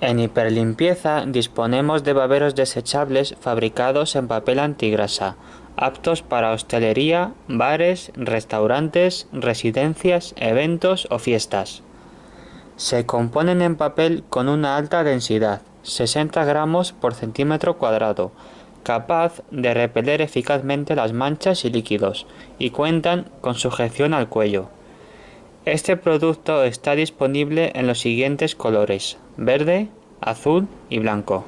En hiperlimpieza disponemos de baberos desechables fabricados en papel antigrasa, aptos para hostelería, bares, restaurantes, residencias, eventos o fiestas. Se componen en papel con una alta densidad, 60 gramos por centímetro cuadrado, capaz de repeler eficazmente las manchas y líquidos, y cuentan con sujeción al cuello. Este producto está disponible en los siguientes colores, verde, azul y blanco.